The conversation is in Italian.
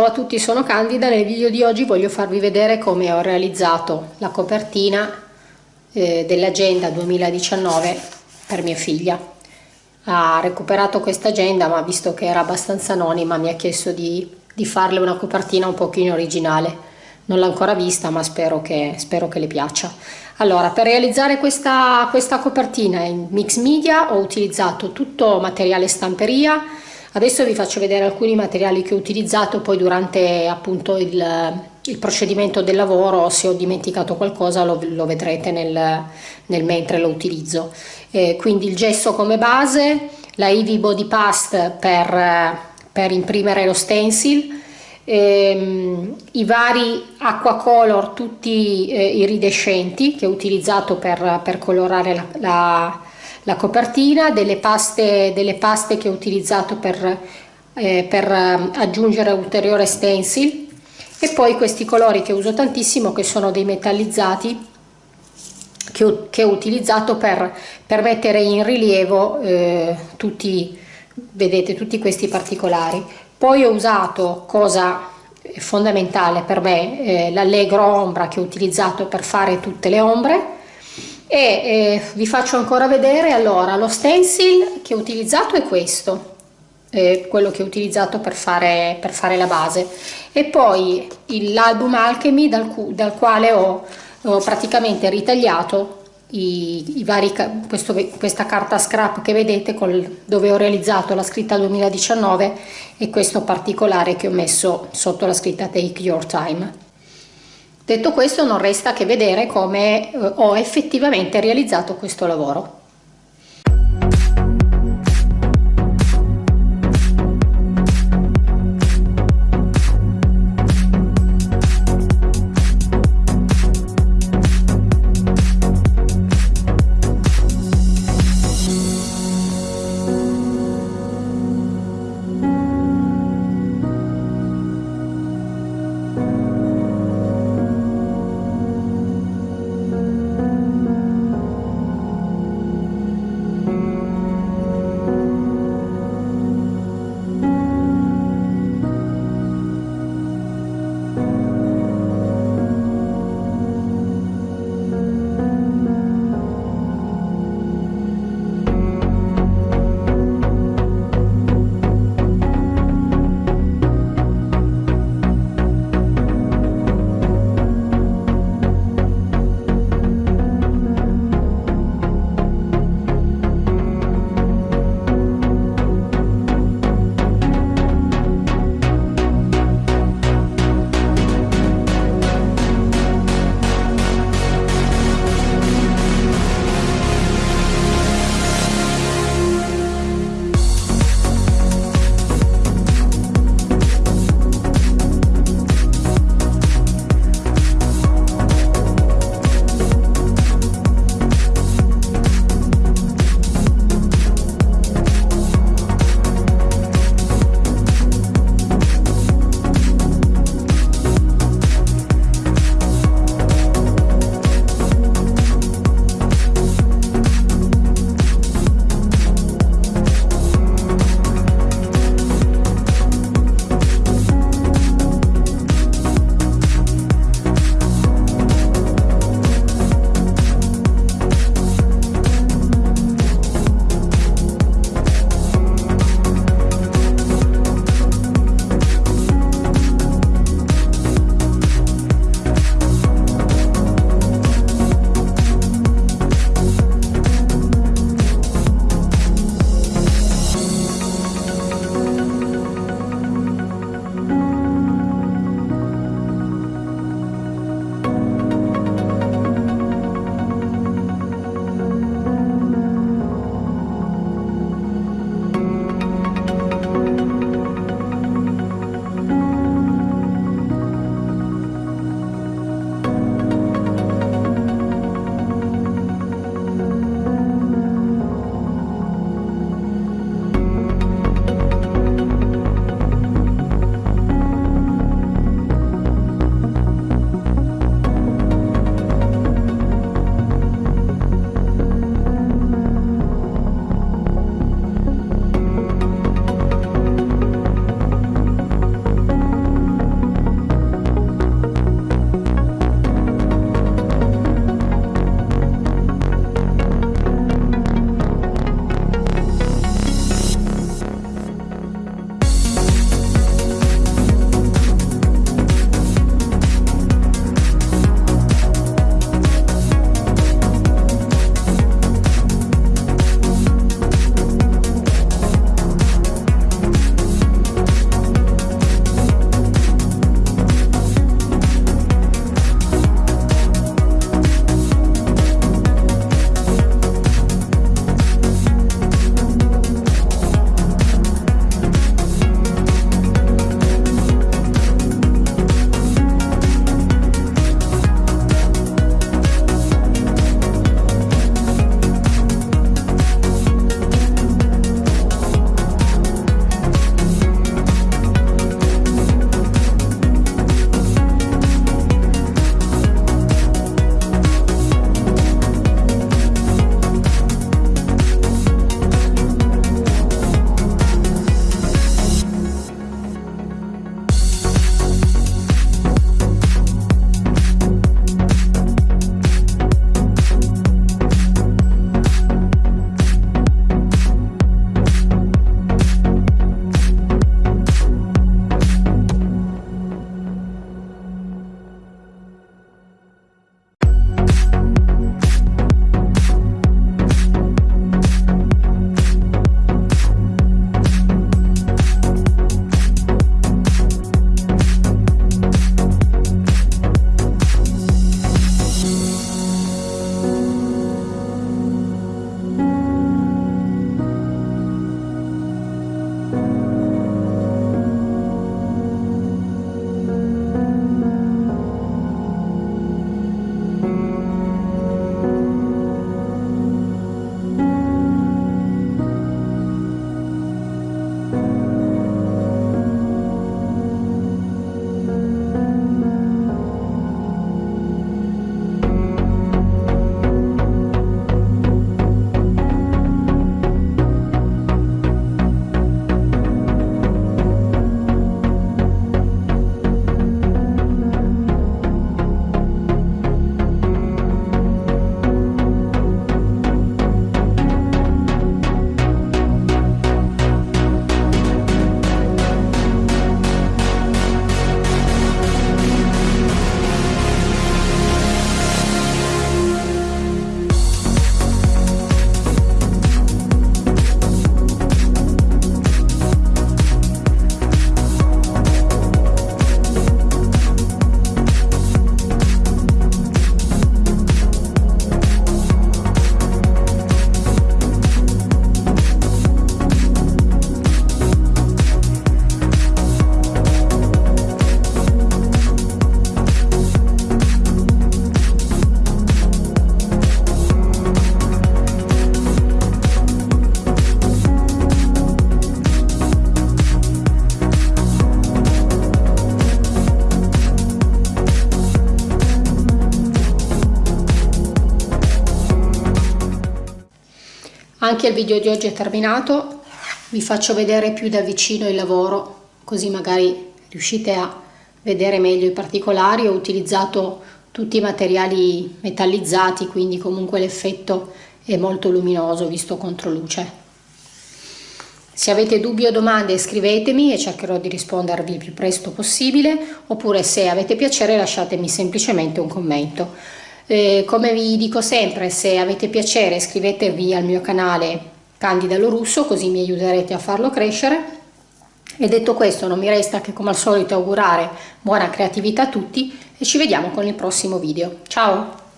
Ciao a tutti, sono Candida. Nel video di oggi voglio farvi vedere come ho realizzato la copertina eh, dell'agenda 2019 per mia figlia. Ha recuperato questa agenda ma visto che era abbastanza anonima mi ha chiesto di, di farle una copertina un pochino originale. Non l'ho ancora vista ma spero che, spero che le piaccia. Allora, per realizzare questa, questa copertina in mix media ho utilizzato tutto materiale stamperia, Adesso vi faccio vedere alcuni materiali che ho utilizzato, poi durante appunto il, il procedimento del lavoro se ho dimenticato qualcosa lo, lo vedrete nel, nel, mentre lo utilizzo. Eh, quindi il gesso come base, la Eevee Body Past per, per imprimere lo stencil, ehm, i vari acqua color tutti eh, iridescenti che ho utilizzato per, per colorare la, la la copertina, delle paste, delle paste che ho utilizzato per, eh, per eh, aggiungere ulteriore stencil e poi questi colori che uso tantissimo che sono dei metallizzati che ho, che ho utilizzato per, per, mettere in rilievo eh, tutti, vedete, tutti questi particolari. Poi ho usato, cosa fondamentale per me, eh, l'allegro ombra che ho utilizzato per fare tutte le ombre e eh, vi faccio ancora vedere allora lo stencil che ho utilizzato è questo eh, quello che ho utilizzato per fare, per fare la base. E poi l'album Alchemy dal, dal quale ho, ho, praticamente ritagliato i, i vari, questo, questa carta scrap che vedete col, dove ho realizzato la scritta 2019 e questo particolare che ho messo sotto la scritta Take Your Time Detto questo non resta che vedere come eh, ho effettivamente realizzato questo lavoro. Anche il video di oggi è terminato. Vi faccio vedere più da vicino il lavoro così magari riuscite a vedere meglio i particolari. Ho utilizzato tutti i materiali metallizzati quindi comunque l'effetto è molto luminoso visto contro luce. Se avete dubbi o domande scrivetemi e cercherò di rispondervi il più presto possibile. Oppure se avete piacere lasciatemi semplicemente un commento. Eh, come vi dico sempre se avete piacere iscrivetevi al mio canale Candida Lorusso così mi aiuterete a farlo crescere e detto questo non mi resta che come al solito augurare buona creatività a tutti e ci vediamo con il prossimo video. Ciao!